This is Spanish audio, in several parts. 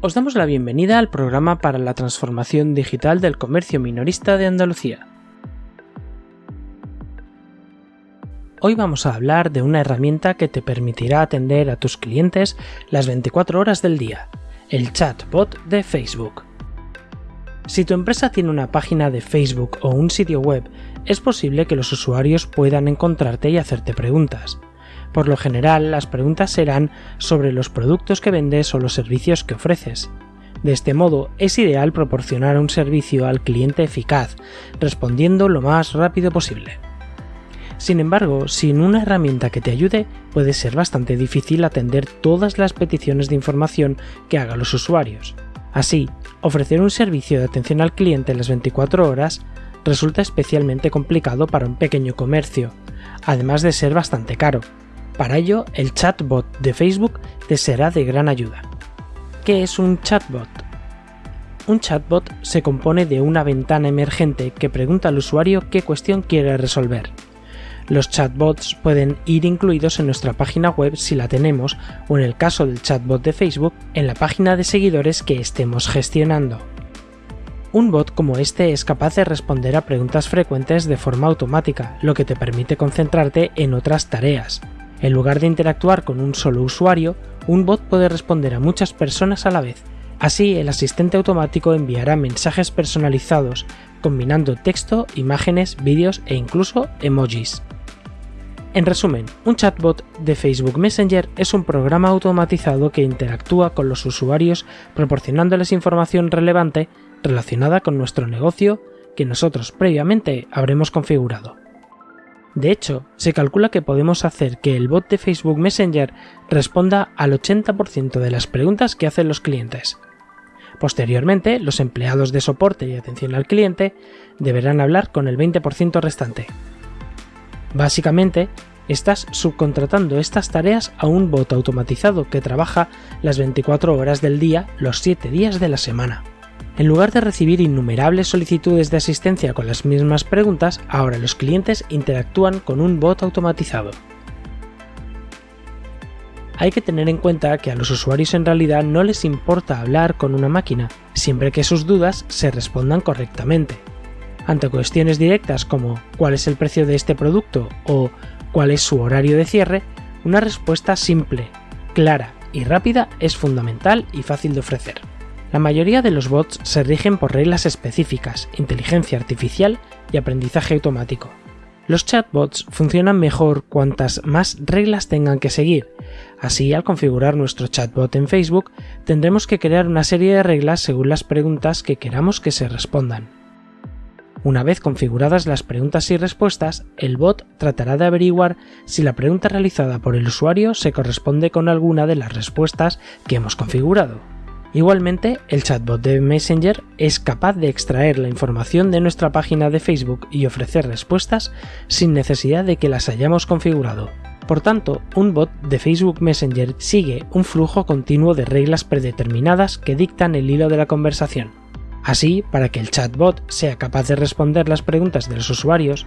Os damos la bienvenida al programa para la transformación digital del comercio minorista de Andalucía. Hoy vamos a hablar de una herramienta que te permitirá atender a tus clientes las 24 horas del día, el chatbot de Facebook. Si tu empresa tiene una página de Facebook o un sitio web, es posible que los usuarios puedan encontrarte y hacerte preguntas. Por lo general, las preguntas serán sobre los productos que vendes o los servicios que ofreces. De este modo, es ideal proporcionar un servicio al cliente eficaz, respondiendo lo más rápido posible. Sin embargo, sin una herramienta que te ayude, puede ser bastante difícil atender todas las peticiones de información que hagan los usuarios. Así, ofrecer un servicio de atención al cliente en las 24 horas resulta especialmente complicado para un pequeño comercio, además de ser bastante caro. Para ello, el chatbot de Facebook te será de gran ayuda. ¿Qué es un chatbot? Un chatbot se compone de una ventana emergente que pregunta al usuario qué cuestión quiere resolver. Los chatbots pueden ir incluidos en nuestra página web si la tenemos o en el caso del chatbot de Facebook en la página de seguidores que estemos gestionando. Un bot como este es capaz de responder a preguntas frecuentes de forma automática, lo que te permite concentrarte en otras tareas. En lugar de interactuar con un solo usuario, un bot puede responder a muchas personas a la vez. Así, el asistente automático enviará mensajes personalizados, combinando texto, imágenes, vídeos e incluso emojis. En resumen, un chatbot de Facebook Messenger es un programa automatizado que interactúa con los usuarios proporcionándoles información relevante relacionada con nuestro negocio que nosotros previamente habremos configurado. De hecho, se calcula que podemos hacer que el bot de Facebook Messenger responda al 80% de las preguntas que hacen los clientes. Posteriormente, los empleados de soporte y atención al cliente deberán hablar con el 20% restante. Básicamente, estás subcontratando estas tareas a un bot automatizado que trabaja las 24 horas del día los 7 días de la semana. En lugar de recibir innumerables solicitudes de asistencia con las mismas preguntas, ahora los clientes interactúan con un bot automatizado. Hay que tener en cuenta que a los usuarios en realidad no les importa hablar con una máquina, siempre que sus dudas se respondan correctamente. Ante cuestiones directas como ¿cuál es el precio de este producto? o ¿cuál es su horario de cierre? Una respuesta simple, clara y rápida es fundamental y fácil de ofrecer. La mayoría de los bots se rigen por reglas específicas, inteligencia artificial y aprendizaje automático. Los chatbots funcionan mejor cuantas más reglas tengan que seguir. Así, al configurar nuestro chatbot en Facebook, tendremos que crear una serie de reglas según las preguntas que queramos que se respondan. Una vez configuradas las preguntas y respuestas, el bot tratará de averiguar si la pregunta realizada por el usuario se corresponde con alguna de las respuestas que hemos configurado. Igualmente, el chatbot de Messenger es capaz de extraer la información de nuestra página de Facebook y ofrecer respuestas sin necesidad de que las hayamos configurado. Por tanto, un bot de Facebook Messenger sigue un flujo continuo de reglas predeterminadas que dictan el hilo de la conversación. Así, para que el chatbot sea capaz de responder las preguntas de los usuarios,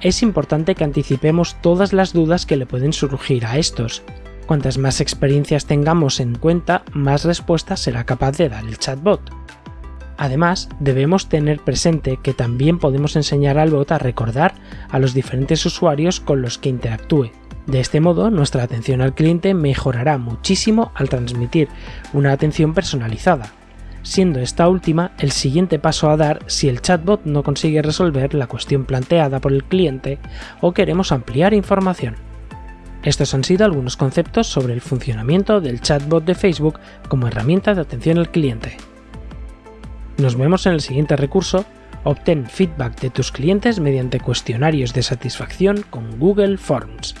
es importante que anticipemos todas las dudas que le pueden surgir a estos Cuantas más experiencias tengamos en cuenta, más respuestas será capaz de dar el chatbot. Además, debemos tener presente que también podemos enseñar al bot a recordar a los diferentes usuarios con los que interactúe. De este modo, nuestra atención al cliente mejorará muchísimo al transmitir una atención personalizada, siendo esta última el siguiente paso a dar si el chatbot no consigue resolver la cuestión planteada por el cliente o queremos ampliar información. Estos han sido algunos conceptos sobre el funcionamiento del chatbot de Facebook como herramienta de atención al cliente. Nos vemos en el siguiente recurso, obtén feedback de tus clientes mediante cuestionarios de satisfacción con Google Forms.